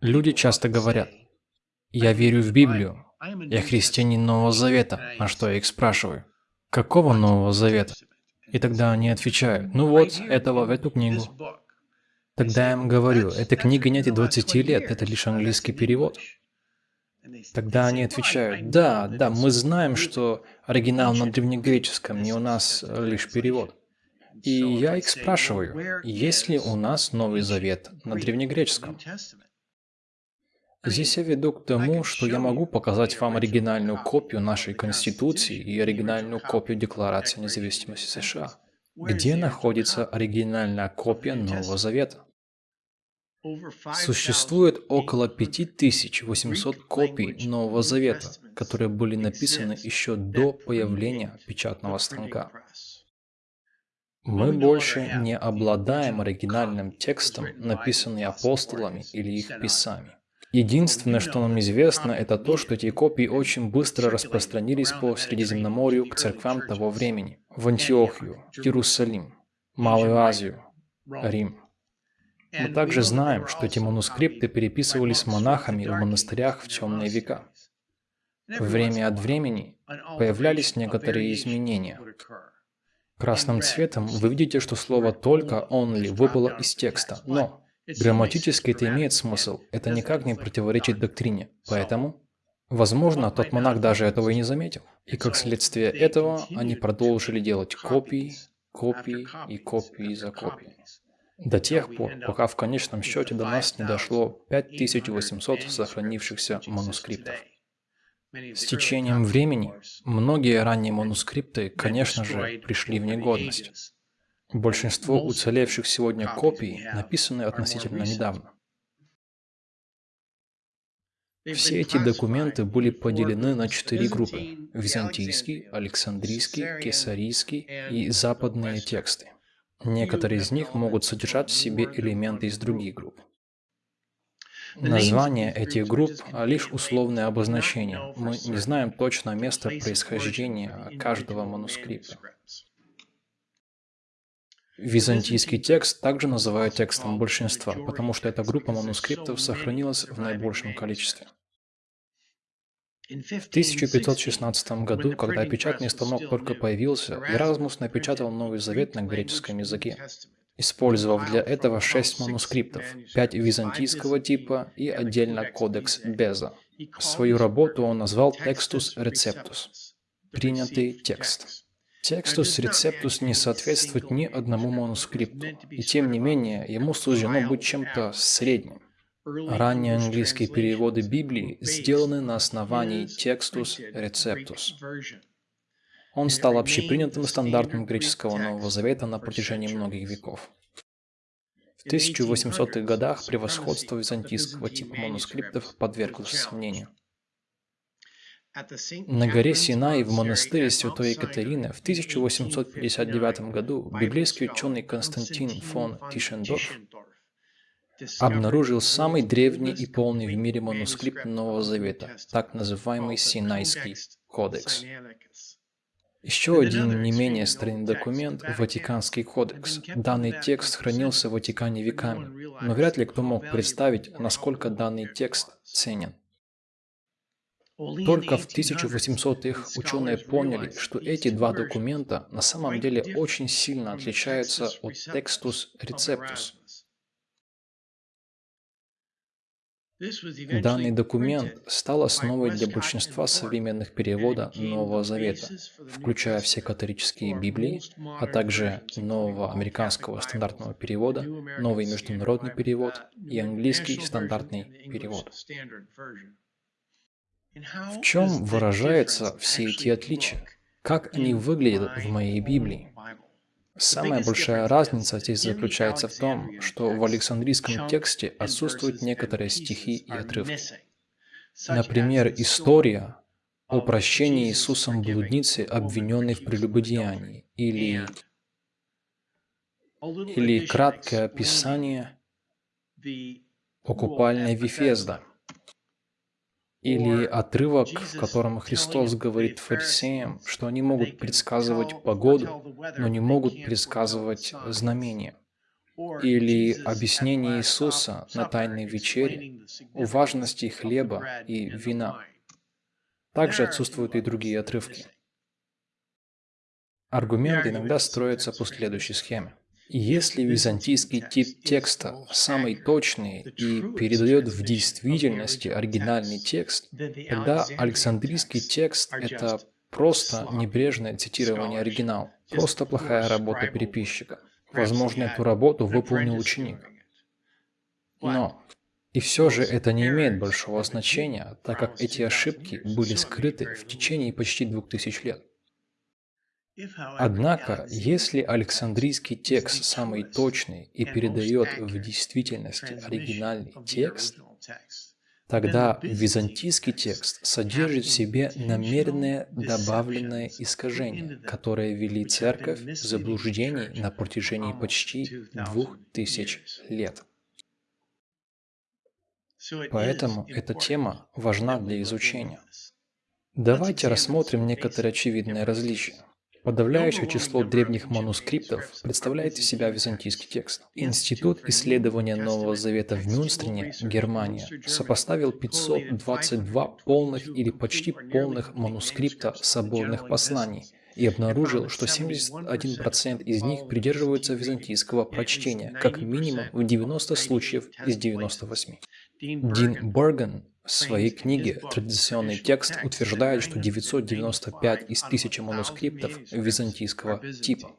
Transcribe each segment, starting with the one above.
Люди часто говорят, «Я верю в Библию, я христианин Нового Завета», на что я их спрашиваю, «Какого Нового Завета?» И тогда они отвечают, «Ну вот, этого в эту книгу». Тогда я им говорю, «Эта книга нет и 20 лет, это лишь английский перевод». Тогда они отвечают, «Да, да, мы знаем, что оригинал на древнегреческом, не у нас лишь перевод». И я их спрашиваю, есть ли у нас Новый Завет на древнегреческом? Здесь я веду к тому, что я могу показать вам оригинальную копию нашей Конституции и оригинальную копию Декларации независимости США. Где находится оригинальная копия Нового Завета? Существует около 5800 копий Нового Завета, которые были написаны еще до появления печатного станка. Мы больше не обладаем оригинальным текстом, написанным апостолами или их писами. Единственное, что нам известно, это то, что эти копии очень быстро распространились по Средиземноморью к церквам того времени, в Антиохию, Иерусалим, Малую Азию, Рим. Мы также знаем, что эти манускрипты переписывались монахами в монастырях в темные века. Время от времени появлялись некоторые изменения. Красным цветом вы видите, что слово «только» «only» выпало из текста, но Грамматически это имеет смысл, это никак не противоречит доктрине. Поэтому, возможно, тот монах даже этого и не заметил. И как следствие этого, они продолжили делать копии, копии и копии за копиями. До тех пор, пока в конечном счете до нас не дошло 5800 сохранившихся манускриптов. С течением времени многие ранние манускрипты, конечно же, пришли в негодность. Большинство уцелевших сегодня копий написаны относительно недавно. Все эти документы были поделены на четыре группы – византийский, александрийский, кесарийский и западные тексты. Некоторые из них могут содержать в себе элементы из других групп. Названия этих групп – лишь условные обозначения. Мы не знаем точно место происхождения каждого манускрипта. Византийский текст также называют текстом большинства, потому что эта группа манускриптов сохранилась в наибольшем количестве. В 1516 году, когда печатный станок только появился, Еразмус напечатал Новый Завет на греческом языке, использовав для этого шесть манускриптов, пять византийского типа и отдельно кодекс Беза. Свою работу он назвал «Textus Receptus» – «принятый текст». Текстус рецептус не соответствует ни одному манускрипту, и тем не менее ему суждено быть чем-то средним. Ранние английские переводы Библии сделаны на основании текстус рецептус. Он стал общепринятым стандартом греческого Нового Завета на протяжении многих веков. В 1800-х годах превосходство византийского типа манускриптов подверглось сомнению. На горе Синай в монастыре Святой Екатерины в 1859 году библейский ученый Константин фон Тишендорф обнаружил самый древний и полный в мире манускрипт Нового Завета, так называемый Синайский кодекс. Еще один не менее старинный документ – Ватиканский кодекс. Данный текст хранился в Ватикане веками, но вряд ли кто мог представить, насколько данный текст ценен. Только в 1800-х ученые поняли, что эти два документа на самом деле очень сильно отличаются от Textus Receptus. Данный документ стал основой для большинства современных перевода Нового Завета, включая все католические Библии, а также нового американского стандартного перевода, новый международный перевод и английский стандартный перевод. В чем выражаются все эти отличия? Как они выглядят в моей Библии? Самая большая разница здесь заключается в том, что в Александрийском тексте отсутствуют некоторые стихи и отрывки. Например, история о прощении Иисусом блудницы, обвиненной в прелюбодеянии, или, или краткое описание о купальной Вифезда – или отрывок, в котором Христос говорит фарисеям, что они могут предсказывать погоду, но не могут предсказывать знамения. или объяснение Иисуса на Тайной вечере о важности хлеба и вина. Также отсутствуют и другие отрывки. Аргумент иногда строится по следующей схеме. Если византийский тип текста самый точный и передает в действительности оригинальный текст, тогда Александрийский текст – это просто небрежное цитирование оригинала, просто плохая работа переписчика. Возможно, эту работу выполнил ученик. Но и все же это не имеет большого значения, так как эти ошибки были скрыты в течение почти двух тысяч лет. Однако, если Александрийский текст самый точный и передает в действительности оригинальный текст, тогда византийский текст содержит в себе намеренное добавленное искажение, которое вели церковь в заблуждении на протяжении почти двух тысяч лет. Поэтому эта тема важна для изучения. Давайте рассмотрим некоторые очевидные различия. Подавляющее число древних манускриптов представляет из себя византийский текст. Институт исследования Нового Завета в Мюнстрине, Германия, сопоставил 522 полных или почти полных манускрипта соборных посланий и обнаружил, что 71% из них придерживаются византийского прочтения, как минимум в 90 случаев из 98. Дин Борган в своей книге «Традиционный текст» утверждает, что 995 из 1000 манускриптов византийского типа.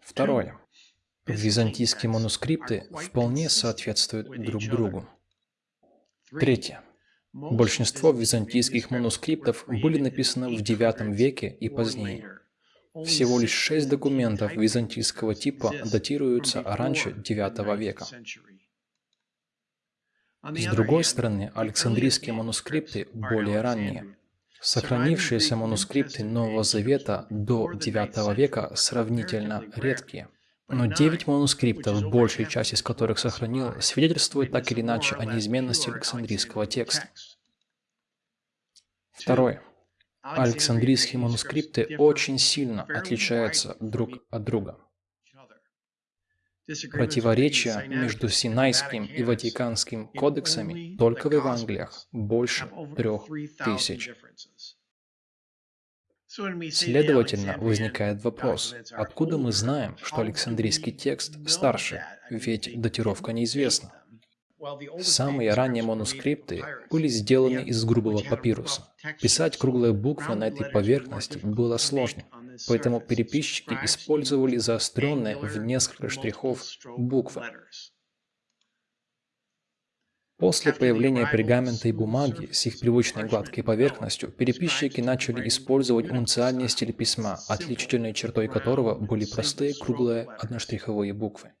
Второе. Византийские манускрипты вполне соответствуют друг другу. Третье. Большинство византийских манускриптов были написаны в IX веке и позднее. Всего лишь шесть документов византийского типа датируются раньше IX века. С другой стороны, Александрийские манускрипты более ранние. Сохранившиеся манускрипты Нового Завета до IX века сравнительно редкие. Но девять манускриптов, большая часть из которых сохранил, свидетельствует так или иначе о неизменности Александрийского текста. Второе. Александрийские манускрипты очень сильно отличаются друг от друга. Противоречия между Синайским и Ватиканским кодексами только в Евангелиях больше трех тысяч. Следовательно, возникает вопрос, откуда мы знаем, что Александрийский текст старше, ведь датировка неизвестна. Самые ранние манускрипты были сделаны из грубого папируса. Писать круглые буквы на этой поверхности было сложно. Поэтому переписчики использовали заостренные в несколько штрихов буквы. После появления пергамента и бумаги с их привычной гладкой поверхностью, переписчики начали использовать унциальный стиль письма, отличительной чертой которого были простые круглые одноштриховые буквы.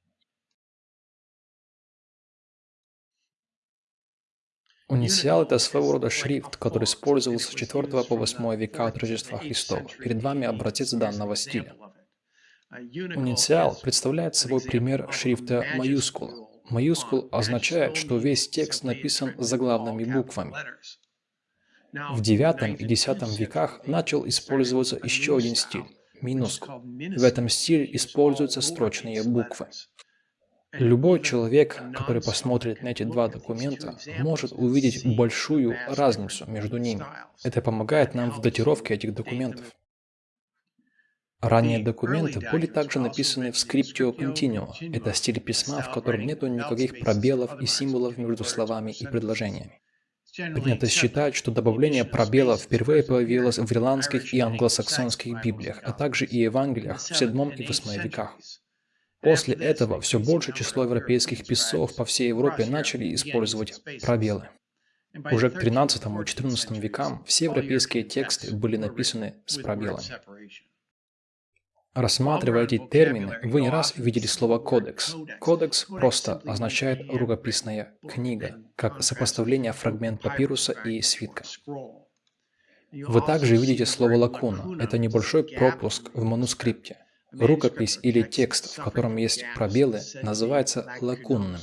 Унициал – это своего рода шрифт, который использовался с 4 по 8 века от Рождества Христова. Перед вами образец данного стиля. Унициал представляет собой пример шрифта маюскула. Маюскул означает, что весь текст написан заглавными буквами. В IX и X веках начал использоваться еще один стиль – минускул. В этом стиле используются строчные буквы. Любой человек, который посмотрит на эти два документа, может увидеть большую разницу между ними. Это помогает нам в датировке этих документов. Ранние документы были также написаны в Scriptio Continuo. Это стиль письма, в котором нет никаких пробелов и символов между словами и предложениями. Принято считать, что добавление пробелов впервые появилось в ирландских и англосаксонских библиях, а также и Евангелиях в VII и VIII веках. После этого все большее число европейских писцов по всей Европе начали использовать пробелы. Уже к 13 и 14 векам все европейские тексты были написаны с пробелами. Рассматривая эти термины, вы не раз видели слово «кодекс». Кодекс просто означает «рукописная книга», как сопоставление фрагмент папируса и свитка. Вы также видите слово «лакуна». Это небольшой пропуск в манускрипте – Рукопись или текст, в котором есть пробелы, называется лакунным.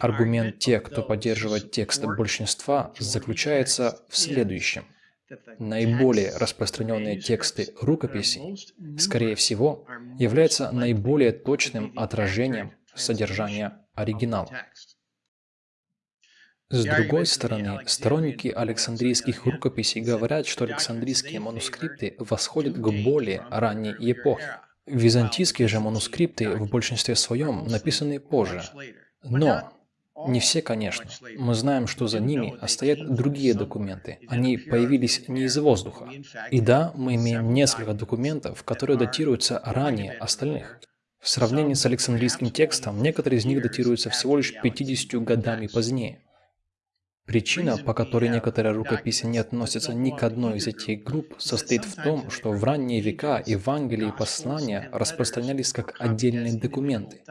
Аргумент тех, кто поддерживает текст большинства, заключается в следующем. наиболее распространенные тексты рукописей, скорее всего, являются наиболее точным отражением содержания оригинала. С другой стороны, сторонники Александрийских рукописей говорят, что Александрийские манускрипты восходят к более ранней эпохе. Византийские же манускрипты в большинстве своем написаны позже. Но не все, конечно. Мы знаем, что за ними стоят другие документы. Они появились не из воздуха. И да, мы имеем несколько документов, которые датируются ранее остальных. В сравнении с Александрийским текстом, некоторые из них датируются всего лишь 50 годами позднее. Причина, по которой некоторые рукописи не относятся ни к одной из этих групп, состоит в том, что в ранние века Евангелие и послания распространялись как отдельные документы.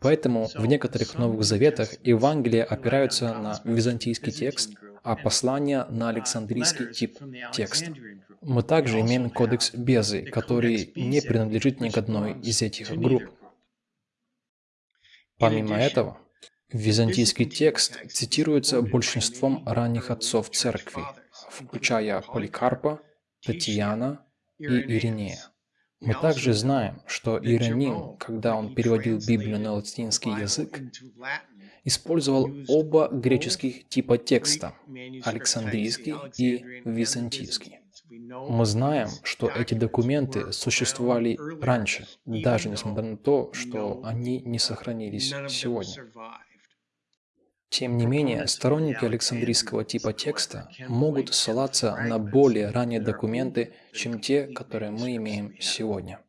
Поэтому в некоторых Новых Заветах Евангелия опираются на византийский текст, а послания на Александрийский тип текста. Мы также имеем кодекс Безы, который не принадлежит ни к одной из этих групп. Помимо этого, Византийский текст цитируется большинством ранних отцов церкви, включая Поликарпа, Татьяна и Иринея. Мы также знаем, что Иероним, когда он переводил Библию на латинский язык, использовал оба греческих типа текста – Александрийский и Византийский. Мы знаем, что эти документы существовали раньше, даже несмотря на то, что они не сохранились сегодня. Тем не менее, сторонники Александрийского типа текста могут ссылаться на более ранние документы, чем те, которые мы имеем сегодня.